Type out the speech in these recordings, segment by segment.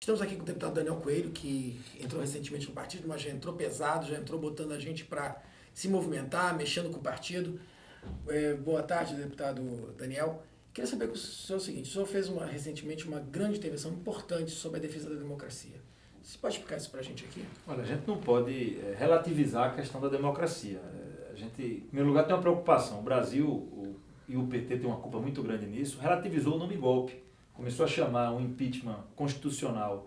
Estamos aqui com o deputado Daniel Coelho, que entrou recentemente no partido, mas já entrou pesado, já entrou botando a gente para se movimentar, mexendo com o partido. É, boa tarde, deputado Daniel. Queria saber com o senhor o seguinte, o senhor fez uma, recentemente uma grande intervenção importante sobre a defesa da democracia. Você pode explicar isso para a gente aqui? Olha, a gente não pode é, relativizar a questão da democracia. É, a gente, em primeiro lugar, tem uma preocupação. O Brasil o, e o PT tem uma culpa muito grande nisso, relativizou o nome golpe começou a chamar um impeachment constitucional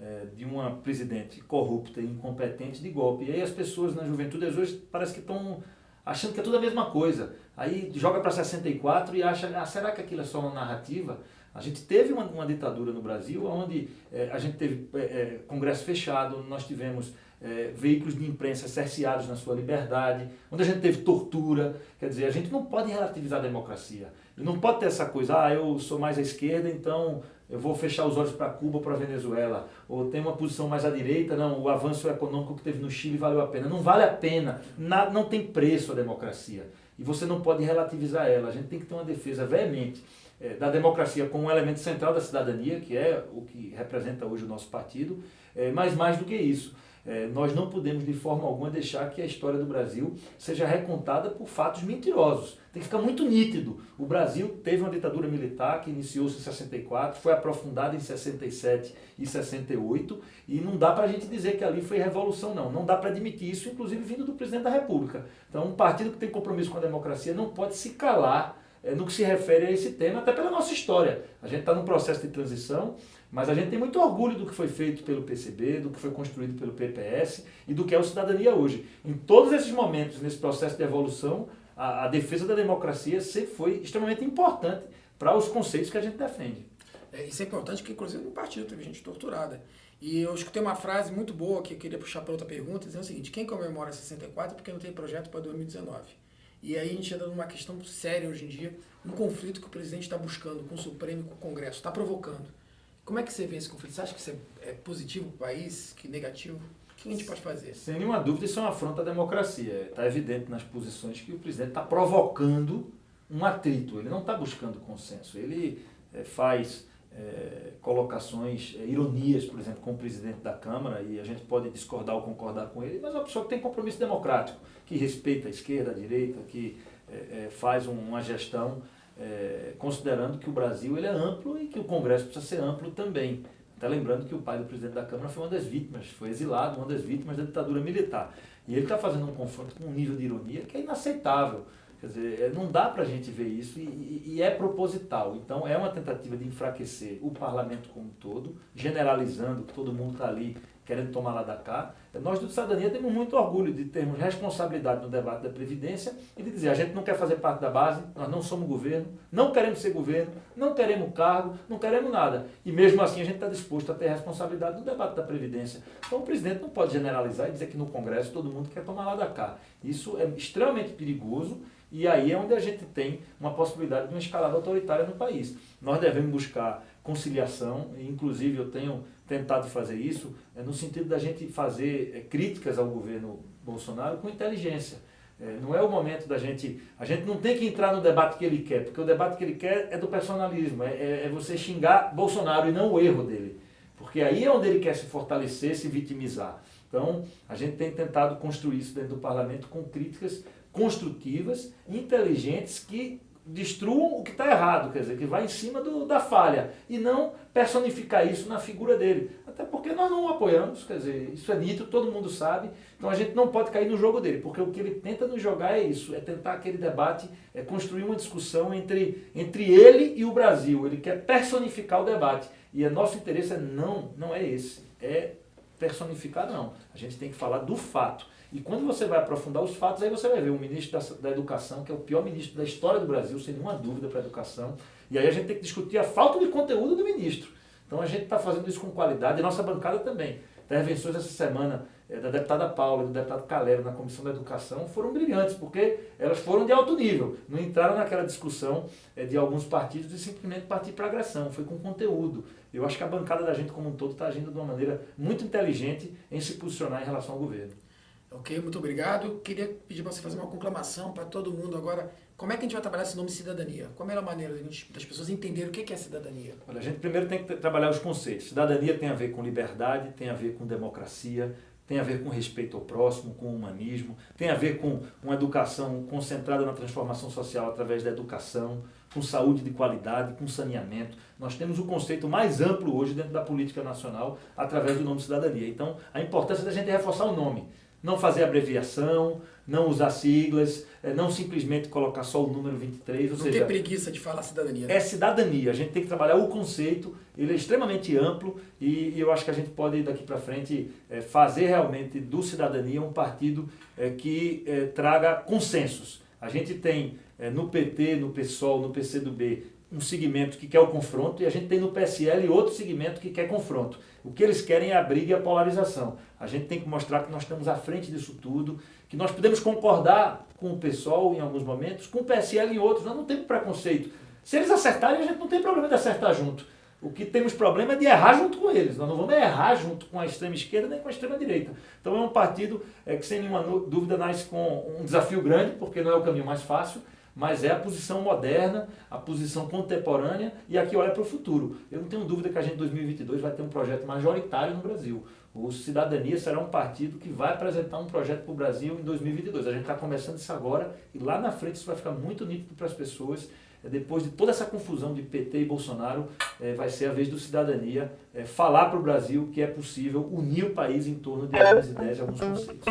é, de uma presidente corrupta e incompetente de golpe. E aí as pessoas na juventude hoje parece que estão achando que é tudo a mesma coisa. Aí joga para 64 e acha, ah, será que aquilo é só uma narrativa? A gente teve uma, uma ditadura no Brasil, onde é, a gente teve é, congresso fechado, nós tivemos é, veículos de imprensa cerceados na sua liberdade, onde a gente teve tortura. Quer dizer, a gente não pode relativizar a democracia. Não pode ter essa coisa, ah, eu sou mais à esquerda, então eu vou fechar os olhos para Cuba, para Venezuela. Ou tem uma posição mais à direita, não, o avanço econômico que teve no Chile valeu a pena. Não vale a pena, não, não tem preço a democracia. E você não pode relativizar ela. A gente tem que ter uma defesa veemente é, da democracia como um elemento central da cidadania, que é o que representa hoje o nosso partido, é, mas mais do que isso. É, nós não podemos de forma alguma deixar que a história do Brasil seja recontada por fatos mentirosos. Tem que ficar muito nítido. O Brasil teve uma ditadura militar que iniciou-se em 64, foi aprofundada em 67 e 68 e não dá para a gente dizer que ali foi revolução não. Não dá para admitir isso, inclusive vindo do presidente da República. Então um partido que tem compromisso com a democracia não pode se calar no que se refere a esse tema, até pela nossa história. A gente está num processo de transição, mas a gente tem muito orgulho do que foi feito pelo PCB, do que foi construído pelo PPS e do que é o Cidadania hoje. Em todos esses momentos, nesse processo de evolução, a, a defesa da democracia sempre foi extremamente importante para os conceitos que a gente defende. É, isso é importante porque, inclusive, no partido teve gente torturada. E eu escutei uma frase muito boa que eu queria puxar para outra pergunta, dizendo o seguinte, quem comemora 64 é porque não tem projeto para 2019. E aí a gente entra numa questão séria hoje em dia, um conflito que o presidente está buscando com o Supremo e com o Congresso, está provocando. Como é que você vê esse conflito? Você acha que isso é, é positivo para o país, que negativo? O que a gente pode fazer? Sem nenhuma dúvida, isso é uma afronta à democracia. Está evidente nas posições que o presidente está provocando um atrito. Ele não está buscando consenso. Ele é, faz é, colocações, é, ironias, por exemplo, com o presidente da Câmara, e a gente pode discordar ou concordar com ele, mas é uma pessoa que tem compromisso democrático, que respeita a esquerda, a direita, que é, é faz uma gestão é, considerando que o Brasil ele é amplo e que o Congresso precisa ser amplo também. Até lembrando que o pai do presidente da Câmara foi uma das vítimas, foi exilado, uma das vítimas da ditadura militar. E ele está fazendo um confronto com um nível de ironia que é inaceitável. Quer dizer, é, não dá para a gente ver isso e, e, é proposital. Então é uma tentativa de enfraquecer o parlamento como um todo, generalizando que todo mundo está ali querendo tomar lá da cá. Nós do Cidadania temos muito orgulho de termos responsabilidade no debate da Previdência e de dizer, a gente não quer fazer parte da base, nós não somos governo, não queremos ser governo, não queremos cargo, não queremos nada. E mesmo assim a gente está disposto a ter responsabilidade no debate da Previdência. Então o presidente não pode generalizar e dizer que no Congresso todo mundo quer tomar lá da cá. Isso é extremamente perigoso e aí é onde a gente tem uma possibilidade de uma escalada autoritária no país. Nós devemos buscar conciliação, inclusive eu tenho tentado fazer isso, é no sentido da gente fazer é, críticas ao governo Bolsonaro com inteligência. É, não é o momento da gente... A gente não tem que entrar no debate que ele quer, porque o debate que ele quer é do personalismo, é, é, é você xingar Bolsonaro e não o erro dele. Porque aí é onde ele quer se fortalecer, se vitimizar. Então, a gente tem tentado construir isso dentro do parlamento com críticas construtivas, inteligentes, que destruam o que está errado, quer dizer, que vai em cima do, da falha, e não personificar isso na figura dele. Até porque nós não o apoiamos, quer dizer, isso é nítido, todo mundo sabe, então a gente não pode cair no jogo dele, porque o que ele tenta nos jogar é isso, é tentar aquele debate, é construir uma discussão entre, entre ele e o Brasil, ele quer personificar o debate, e o nosso interesse é não, não é esse, é personificar não, a gente tem que falar do fato. E quando você vai aprofundar os fatos, aí você vai ver o ministro da, da Educação, que é o pior ministro da história do Brasil, sem nenhuma dúvida para a educação. E aí a gente tem que discutir a falta de conteúdo do ministro. Então a gente está fazendo isso com qualidade, e nossa bancada também. Intervenções essa semana é, da deputada Paula e do deputado Calero na Comissão da Educação foram brilhantes, porque elas foram de alto nível. Não entraram naquela discussão é, de alguns partidos de simplesmente partir para agressão, foi com conteúdo. Eu acho que a bancada da gente como um todo está agindo de uma maneira muito inteligente em se posicionar em relação ao governo. Ok, muito obrigado. Queria pedir para você fazer uma conclamação para todo mundo agora Como é que a gente vai trabalhar esse nome cidadania? Qual é a melhor maneira das pessoas entenderem o que é cidadania? Olha, a gente primeiro tem que trabalhar os conceitos. Cidadania tem a ver com liberdade, tem a ver com democracia, tem a ver com respeito ao próximo, com humanismo, tem a ver com uma educação concentrada na transformação social através da educação, com saúde de qualidade, com saneamento. Nós temos o conceito mais amplo hoje dentro da política nacional através do nome cidadania. Então, a importância da gente reforçar o nome não fazer abreviação, não usar siglas, eh, não simplesmente colocar só o número 23. Ou não seja, ter preguiça de falar cidadania. Né? É cidadania. A gente tem que trabalhar o conceito, ele é extremamente amplo e, e eu acho que a gente pode daqui para frente é, fazer realmente do cidadania um partido é, que é, traga consensos. A gente tem no PT, no PSOL, no PCdoB um segmento que quer o confronto e a gente tem no PSL outro segmento que quer confronto. O que eles querem é a briga e a polarização. A gente tem que mostrar que nós estamos à frente disso tudo, que nós podemos concordar com o PSOL em alguns momentos, com o PSL em outros, nós não temos preconceito. Se eles acertarem, a gente não tem problema de acertar junto. O que temos problema é de errar junto com eles. Nós não vamos errar junto com a extrema esquerda nem com a extrema direita. Então é um partido é, que, sem nenhuma dúvida, nasce com um desafio grande, porque não é o caminho mais fácil, mas é a posição moderna, a posição contemporânea e aqui olha para o futuro. Eu não tenho dúvida que a gente em 2022 vai ter um projeto majoritário no Brasil. O Cidadania será um partido que vai apresentar um projeto para o Brasil em 2022. A gente está começando isso agora e lá na frente isso vai ficar muito nítido para as pessoas. É, depois de toda essa confusão de PT e Bolsonaro, é, vai ser a vez do Cidadania é, falar para o Brasil que é possível unir o país em torno de algumas ideias e alguns conceitos.